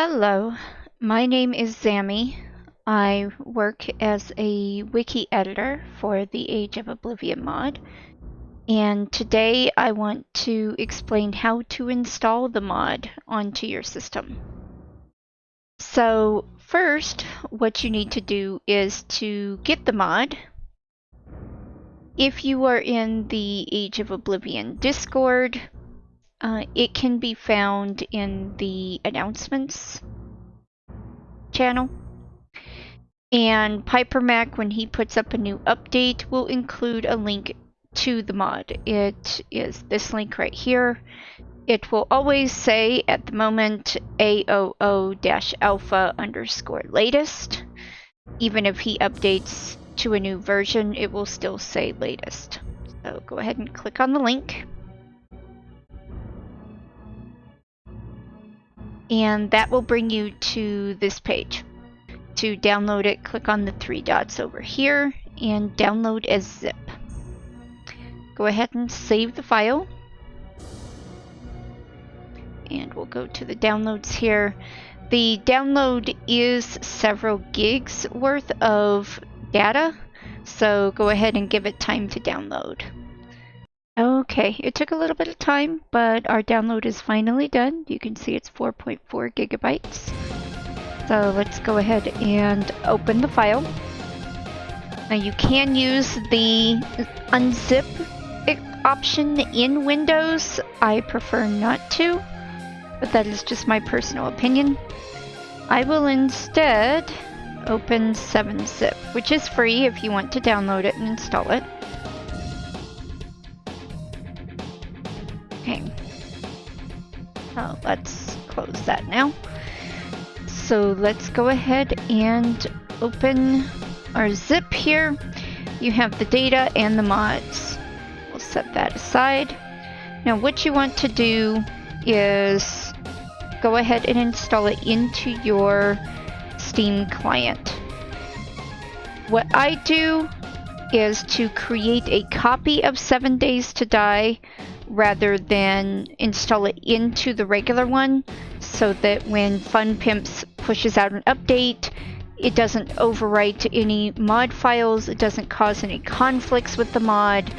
Hello, my name is Zami. I work as a wiki editor for the Age of Oblivion mod, and today I want to explain how to install the mod onto your system. So first, what you need to do is to get the mod. If you are in the Age of Oblivion Discord, uh, it can be found in the announcements channel. And Piper Mac, when he puts up a new update, will include a link to the mod. It is this link right here. It will always say at the moment AOO-alpha underscore latest. Even if he updates to a new version, it will still say latest. So go ahead and click on the link. And that will bring you to this page. To download it, click on the three dots over here and download as zip. Go ahead and save the file. And we'll go to the downloads here. The download is several gigs worth of data, so go ahead and give it time to download. Okay, it took a little bit of time, but our download is finally done. You can see it's 4.4 gigabytes. So let's go ahead and open the file. Now you can use the unzip option in Windows. I prefer not to, but that is just my personal opinion. I will instead open 7-zip, which is free if you want to download it and install it. Okay. Oh, let's close that now. So let's go ahead and open our zip here. You have the data and the mods. We'll set that aside. Now what you want to do is go ahead and install it into your Steam client. What I do is to create a copy of 7 Days to Die rather than install it into the regular one so that when Fun Pimps pushes out an update, it doesn't overwrite any mod files, it doesn't cause any conflicts with the mod,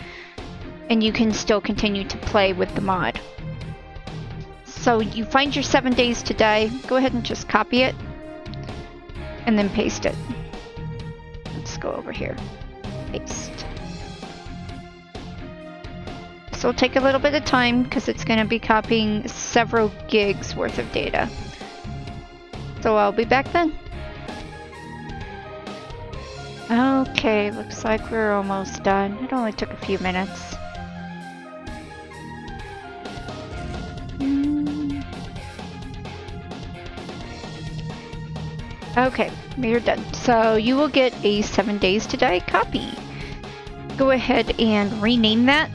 and you can still continue to play with the mod. So you find your 7 days to die, go ahead and just copy it, and then paste it. Let's go over here. This will take a little bit of time because it's going to be copying several gigs worth of data. So I'll be back then. Okay, looks like we're almost done. It only took a few minutes. Okay, we're done. So you will get a 7 days to die copy. Go ahead and rename that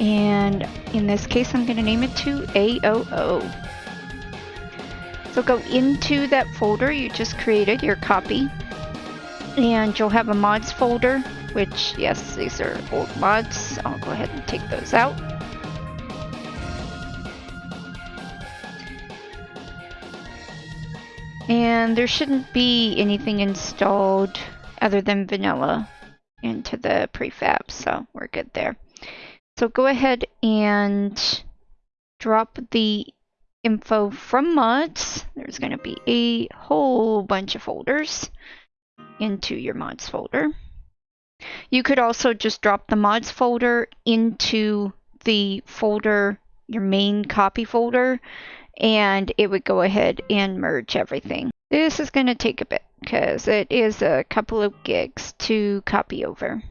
and in this case I'm going to name it to AOO. So go into that folder you just created, your copy, and you'll have a mods folder, which yes, these are old mods. I'll go ahead and take those out. And there shouldn't be anything installed other than vanilla into the prefab, so we're good there. So go ahead and drop the info from mods. There's going to be a whole bunch of folders into your mods folder. You could also just drop the mods folder into the folder, your main copy folder, and it would go ahead and merge everything. This is going to take a bit because it is a couple of gigs to copy over.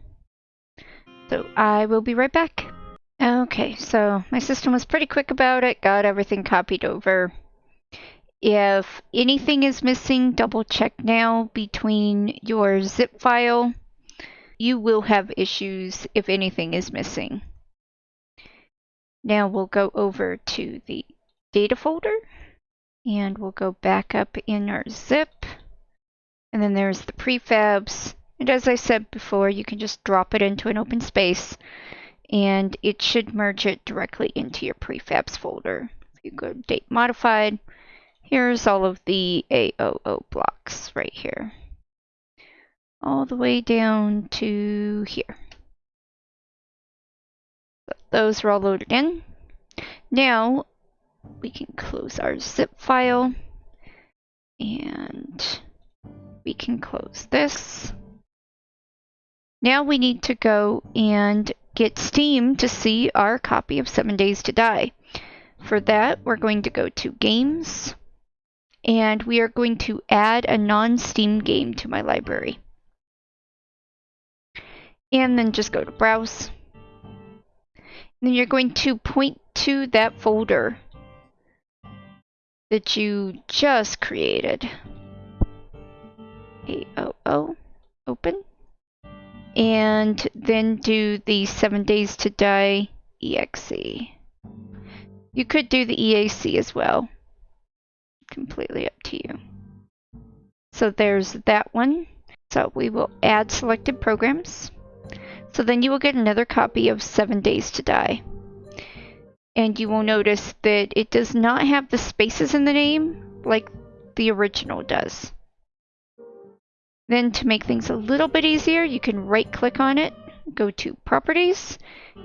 So I will be right back. Okay, so my system was pretty quick about it, got everything copied over. If anything is missing, double check now between your zip file. You will have issues if anything is missing. Now we'll go over to the data folder and we'll go back up in our zip. And then there's the prefabs. And as I said before, you can just drop it into an open space and it should merge it directly into your prefabs folder. If you go date modified, Here's all of the AOO blocks right here. All the way down to here. Those are all loaded in. Now we can close our zip file and we can close this. Now we need to go and get Steam to see our copy of 7 Days to Die. For that, we're going to go to Games, and we are going to add a non-Steam game to my library. And then just go to Browse. And then you're going to point to that folder that you just created. AOO, open and then do the 7 days to die exe. You could do the EAC as well. Completely up to you. So there's that one. So we will add selected programs. So then you will get another copy of 7 Days to Die. And you will notice that it does not have the spaces in the name like the original does. Then to make things a little bit easier, you can right click on it, go to properties,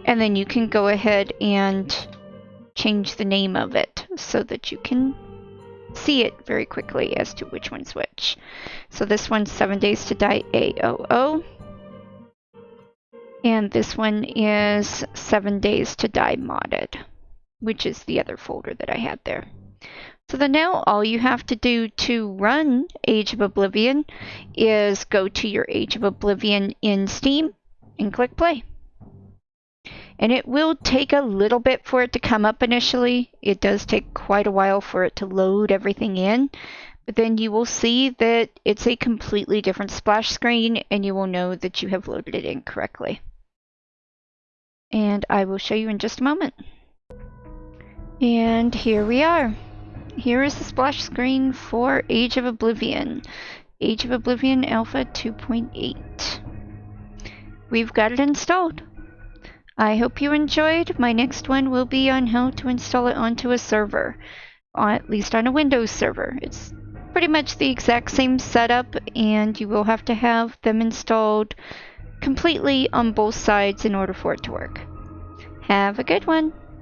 and then you can go ahead and change the name of it so that you can see it very quickly as to which one's which. So this one's 7 Days to Die AOO. And this one is 7 Days to Die Modded, which is the other folder that I had there. So then now all you have to do to run Age of Oblivion is go to your Age of Oblivion in Steam and click play. And it will take a little bit for it to come up initially. It does take quite a while for it to load everything in. But then you will see that it's a completely different splash screen and you will know that you have loaded it in correctly. And I will show you in just a moment. And here we are. Here is the splash screen for Age of Oblivion. Age of Oblivion Alpha 2.8. We've got it installed. I hope you enjoyed. My next one will be on how to install it onto a server, at least on a Windows server. It's pretty much the exact same setup and you will have to have them installed completely on both sides in order for it to work. Have a good one.